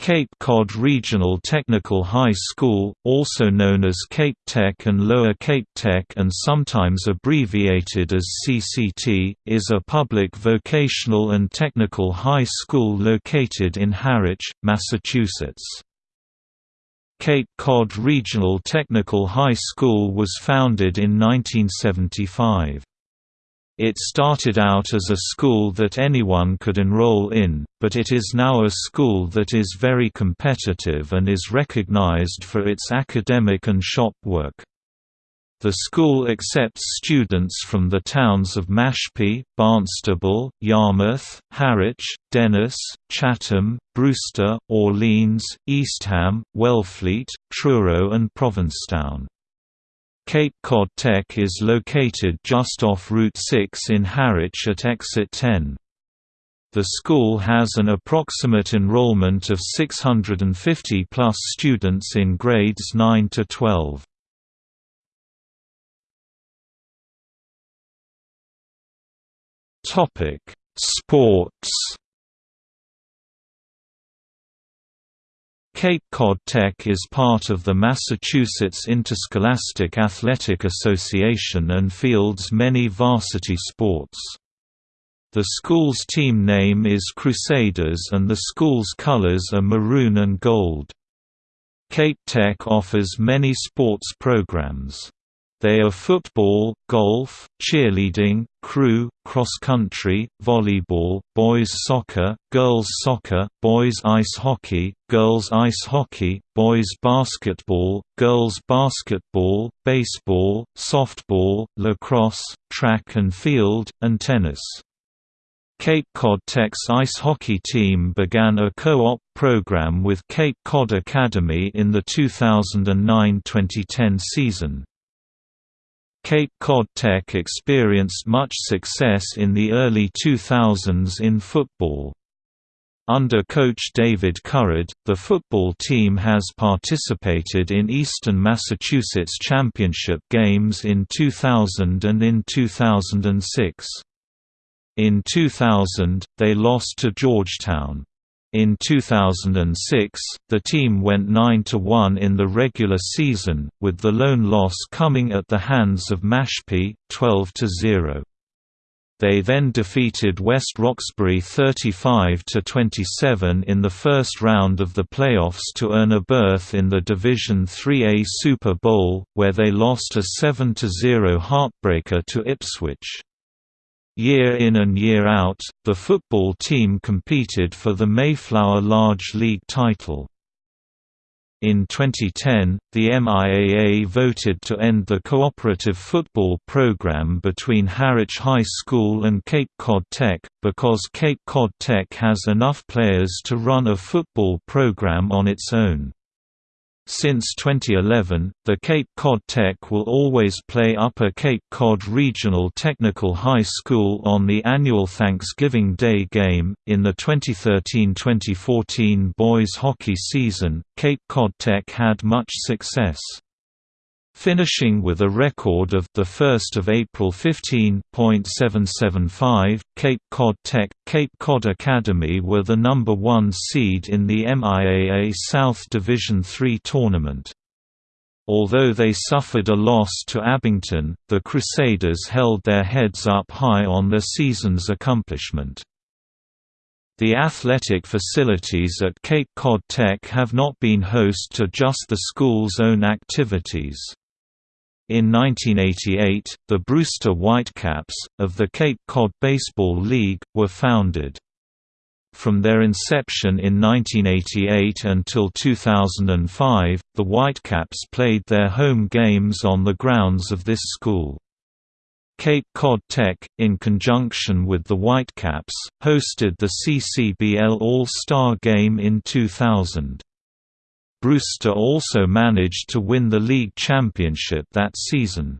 Cape Cod Regional Technical High School, also known as Cape Tech and Lower Cape Tech and sometimes abbreviated as CCT, is a public vocational and technical high school located in Harwich, Massachusetts. Cape Cod Regional Technical High School was founded in 1975. It started out as a school that anyone could enroll in, but it is now a school that is very competitive and is recognized for its academic and shop work. The school accepts students from the towns of Mashpee, Barnstable, Yarmouth, Harwich, Dennis, Chatham, Brewster, Orleans, Eastham, Wellfleet, Truro and Provincetown. Cape Cod Tech is located just off Route 6 in Harwich at exit 10. The school has an approximate enrollment of 650 plus students in grades 9 to 12. Topic: Sports Cape Cod Tech is part of the Massachusetts Interscholastic Athletic Association and fields many varsity sports. The school's team name is Crusaders and the school's colors are maroon and gold. Cape Tech offers many sports programs. They are football, golf, cheerleading, crew, cross-country, volleyball, boys soccer, girls soccer, boys ice hockey, girls ice hockey, boys basketball, girls basketball, baseball, softball, lacrosse, track and field, and tennis. Cape Cod Tech's ice hockey team began a co-op program with Cape Cod Academy in the 2009-2010 season. Cape Cod Tech experienced much success in the early 2000s in football. Under coach David Currid, the football team has participated in Eastern Massachusetts Championship games in 2000 and in 2006. In 2000, they lost to Georgetown. In 2006, the team went 9–1 in the regular season, with the lone loss coming at the hands of Mashpee, 12–0. They then defeated West Roxbury 35–27 in the first round of the playoffs to earn a berth in the Division 3A Super Bowl, where they lost a 7–0 heartbreaker to Ipswich. Year in and year out, the football team competed for the Mayflower Large League title. In 2010, the MIAA voted to end the cooperative football program between Harwich High School and Cape Cod Tech, because Cape Cod Tech has enough players to run a football program on its own. Since 2011, the Cape Cod Tech will always play Upper Cape Cod Regional Technical High School on the annual Thanksgiving Day game. In the 2013-2014 boys hockey season, Cape Cod Tech had much success finishing with a record of the 1st of April 15.775. Cape Cod Tech, Cape Cod Academy were the number 1 seed in the MIAA South Division III tournament. Although they suffered a loss to Abington, the Crusaders held their heads up high on their season's accomplishment. The athletic facilities at Cape Cod Tech have not been host to just the school's own activities. In 1988, the Brewster Whitecaps, of the Cape Cod Baseball League, were founded. From their inception in 1988 until 2005, the Whitecaps played their home games on the grounds of this school. Cape Cod Tech, in conjunction with the Whitecaps, hosted the CCBL All-Star Game in 2000. Brewster also managed to win the league championship that season.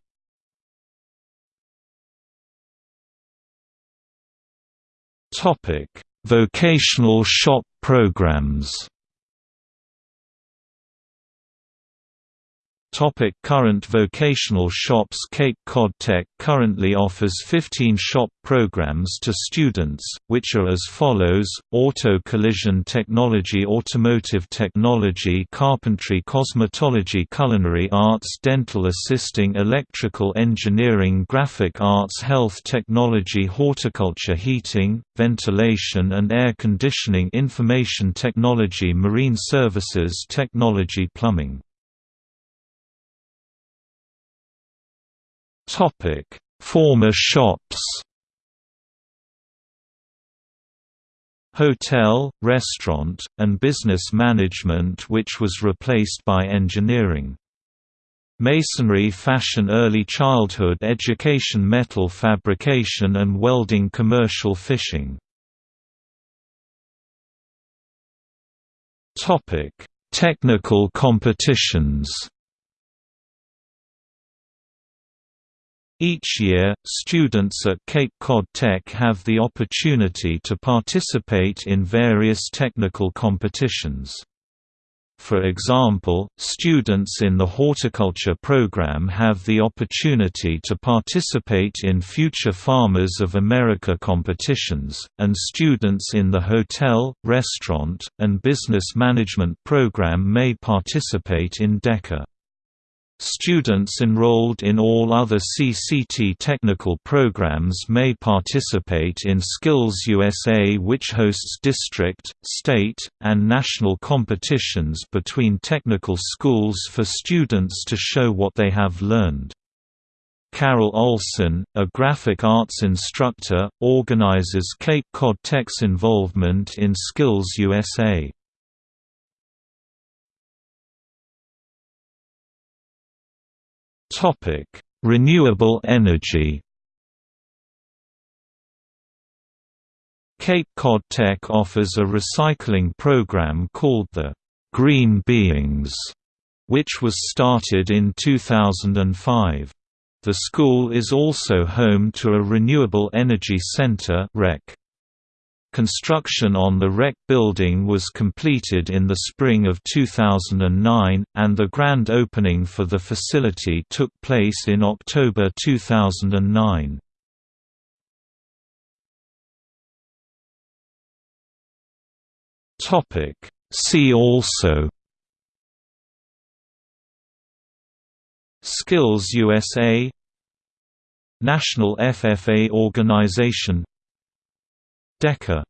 Vocational shop programs Topic current vocational shops Cape Cod Tech currently offers 15 shop programs to students, which are as follows, Auto Collision Technology Automotive Technology Carpentry Cosmetology Culinary Arts Dental Assisting Electrical Engineering Graphic Arts Health Technology Horticulture Heating, Ventilation and Air Conditioning Information Technology Marine Services Technology Plumbing Former shops. Hotel, restaurant, and business management which was replaced by engineering. Masonry fashion early childhood education metal fabrication and welding commercial fishing Technical competitions Each year, students at Cape Cod Tech have the opportunity to participate in various technical competitions. For example, students in the horticulture program have the opportunity to participate in Future Farmers of America competitions, and students in the hotel, restaurant, and business management program may participate in DECA. Students enrolled in all other CCT technical programs may participate in Skills USA which hosts district, state, and national competitions between technical schools for students to show what they have learned. Carol Olson, a graphic arts instructor, organizes Cape Cod Tech's involvement in Skills USA. Topic: Renewable energy. Cape Cod Tech offers a recycling program called the Green Beings, which was started in 2005. The school is also home to a renewable energy center (REC). Construction on the REC building was completed in the spring of 2009, and the grand opening for the facility took place in October 2009. See also Skills USA National FFA Organization DECA